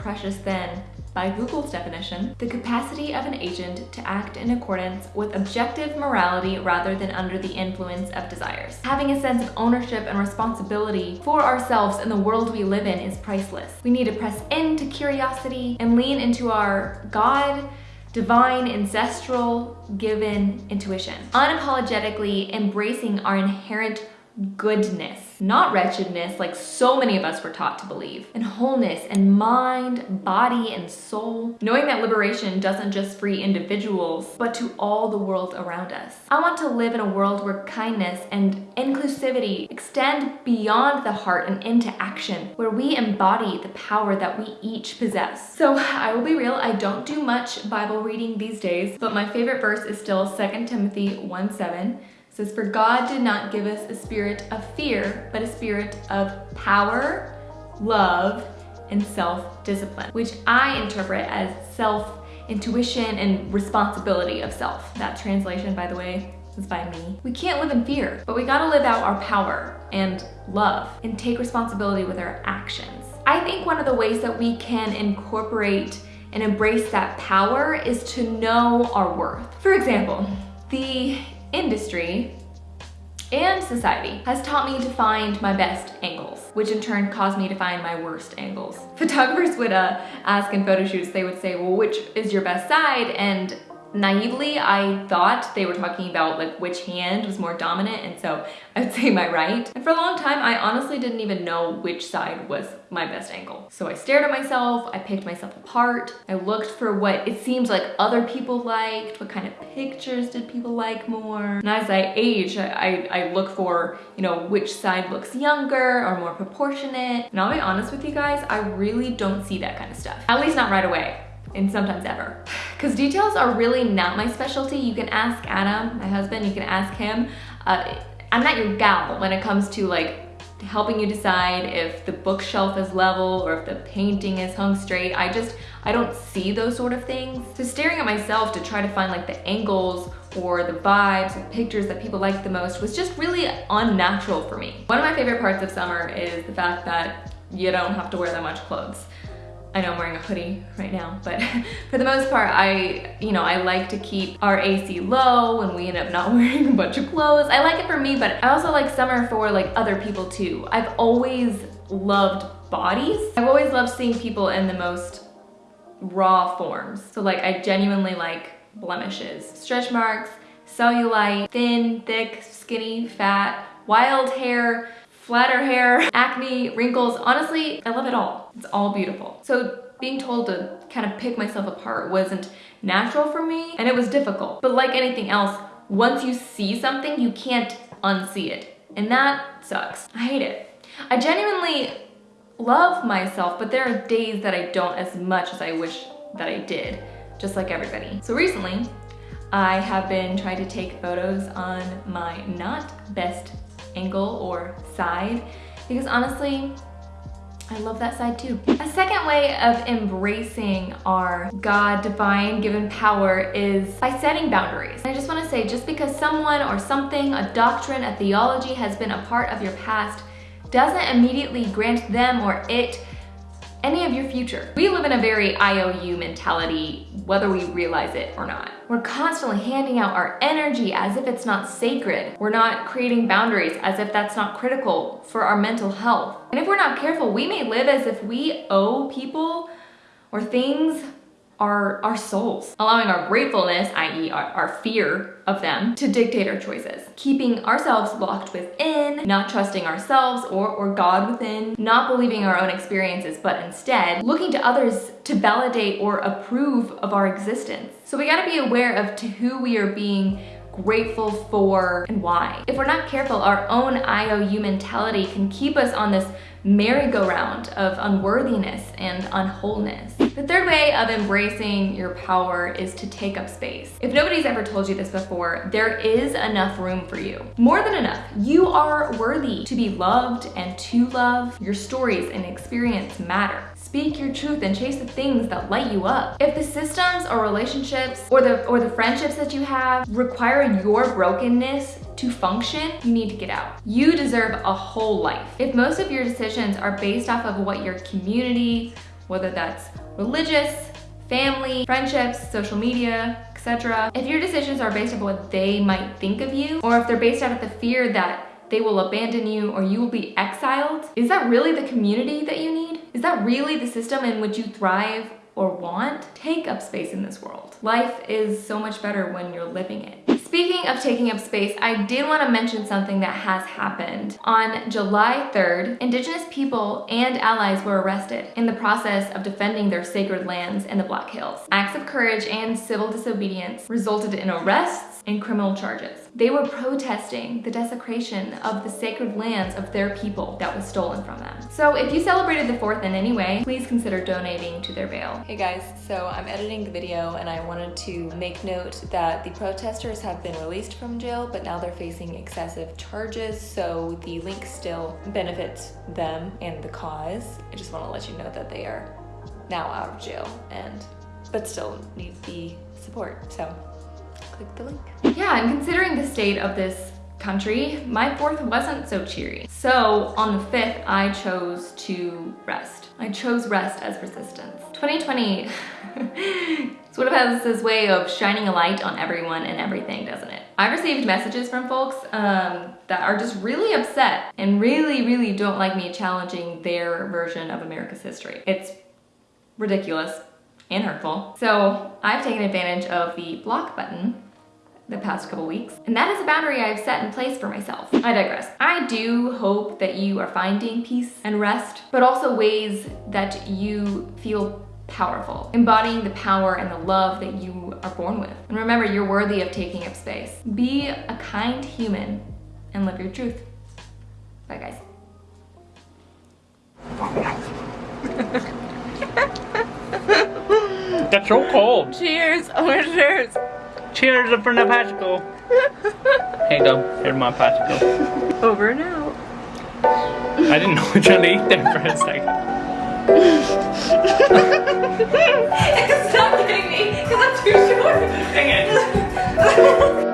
precious than by Google's definition, the capacity of an agent to act in accordance with objective morality rather than under the influence of desires. Having a sense of ownership and responsibility for ourselves and the world we live in is priceless. We need to press into curiosity and lean into our God, divine, ancestral, given intuition. Unapologetically embracing our inherent goodness, not wretchedness like so many of us were taught to believe, and wholeness and mind, body, and soul. Knowing that liberation doesn't just free individuals, but to all the world around us. I want to live in a world where kindness and inclusivity extend beyond the heart and into action, where we embody the power that we each possess. So I will be real, I don't do much Bible reading these days, but my favorite verse is still 2 Timothy 1 7 says, For God did not give us a spirit of fear, but a spirit of power, love, and self-discipline, which I interpret as self-intuition and responsibility of self. That translation, by the way, is by me. We can't live in fear, but we gotta live out our power and love and take responsibility with our actions. I think one of the ways that we can incorporate and embrace that power is to know our worth. For example, the industry and society has taught me to find my best angles, which in turn caused me to find my worst angles. Photographers would uh, ask in photo shoots, they would say, well, which is your best side? And naively, I thought they were talking about like which hand was more dominant and so I would say my right. And for a long time, I honestly didn't even know which side was my best angle. So I stared at myself, I picked myself apart, I looked for what it seems like other people liked, what kind of pictures did people like more. And as I age, I, I, I look for, you know, which side looks younger or more proportionate. And I'll be honest with you guys, I really don't see that kind of stuff. At least not right away and sometimes ever. Because details are really not my specialty. You can ask Adam, my husband, you can ask him. Uh, I'm not your gal when it comes to like helping you decide if the bookshelf is level or if the painting is hung straight. I just, I don't see those sort of things. So staring at myself to try to find like the angles or the vibes or pictures that people like the most was just really unnatural for me. One of my favorite parts of summer is the fact that you don't have to wear that much clothes. I know I'm wearing a hoodie right now, but for the most part, I, you know, I like to keep our AC low and we end up not wearing a bunch of clothes. I like it for me, but I also like summer for like other people too. I've always loved bodies. I've always loved seeing people in the most raw forms. So like I genuinely like blemishes, stretch marks, cellulite, thin, thick, skinny, fat, wild hair, flatter hair, acne, wrinkles. Honestly, I love it all. It's all beautiful. So being told to kind of pick myself apart wasn't natural for me and it was difficult. But like anything else, once you see something, you can't unsee it. And that sucks. I hate it. I genuinely love myself, but there are days that I don't as much as I wish that I did, just like everybody. So recently, I have been trying to take photos on my not best angle or side because honestly, I love that side too. A second way of embracing our God divine given power is by setting boundaries. I just wanna say, just because someone or something, a doctrine, a theology has been a part of your past doesn't immediately grant them or it any of your future. We live in a very IOU mentality, whether we realize it or not. We're constantly handing out our energy as if it's not sacred. We're not creating boundaries as if that's not critical for our mental health. And if we're not careful, we may live as if we owe people or things our, our souls, allowing our gratefulness, i.e. Our, our fear of them, to dictate our choices. Keeping ourselves locked within, not trusting ourselves or, or God within, not believing our own experiences, but instead looking to others to validate or approve of our existence. So we gotta be aware of to who we are being grateful for and why. If we're not careful, our own IOU mentality can keep us on this merry-go-round of unworthiness and unwholeness. The third way of embracing your power is to take up space. If nobody's ever told you this before, there is enough room for you. More than enough. You are worthy to be loved and to love. Your stories and experience matter. Speak your truth and chase the things that light you up. If the systems or relationships or the or the friendships that you have require your brokenness to function, you need to get out. You deserve a whole life. If most of your decisions are based off of what your community, whether that's religious, family, friendships, social media, etc. If your decisions are based on what they might think of you, or if they're based out of the fear that they will abandon you or you will be exiled, is that really the community that you need? Is that really the system in which you thrive or want? Take up space in this world. Life is so much better when you're living it. Speaking of taking up space, I did want to mention something that has happened. On July 3rd, Indigenous people and allies were arrested in the process of defending their sacred lands in the Black Hills. Acts of courage and civil disobedience resulted in arrests and criminal charges. They were protesting the desecration of the sacred lands of their people that was stolen from them. So if you celebrated the 4th in any way, please consider donating to their bail. Hey guys, so I'm editing the video and I wanted to make note that the protesters have been released from jail, but now they're facing excessive charges, so the link still benefits them and the cause. I just want to let you know that they are now out of jail and but still need the support. So click the link. Yeah, and considering the state of this country, my fourth wasn't so cheery. So on the fifth, I chose to rest. I chose rest as resistance. 2020 sort of has this way of shining a light on everyone and everything, doesn't it? I've received messages from folks um, that are just really upset and really, really don't like me challenging their version of America's history. It's ridiculous and hurtful. So I've taken advantage of the block button the past couple weeks. And that is a boundary I've set in place for myself. I digress. I do hope that you are finding peace and rest, but also ways that you feel powerful, embodying the power and the love that you are born with. And remember, you're worthy of taking up space. Be a kind human and live your truth. Bye guys. That's so cold. Cheers! Oh, cheers! Cheers for the popsicle. Here you go. Here's my popsicle. Over and out. I didn't know which one to eat there for a second. Stop kidding me, because I'm too short. Dang it.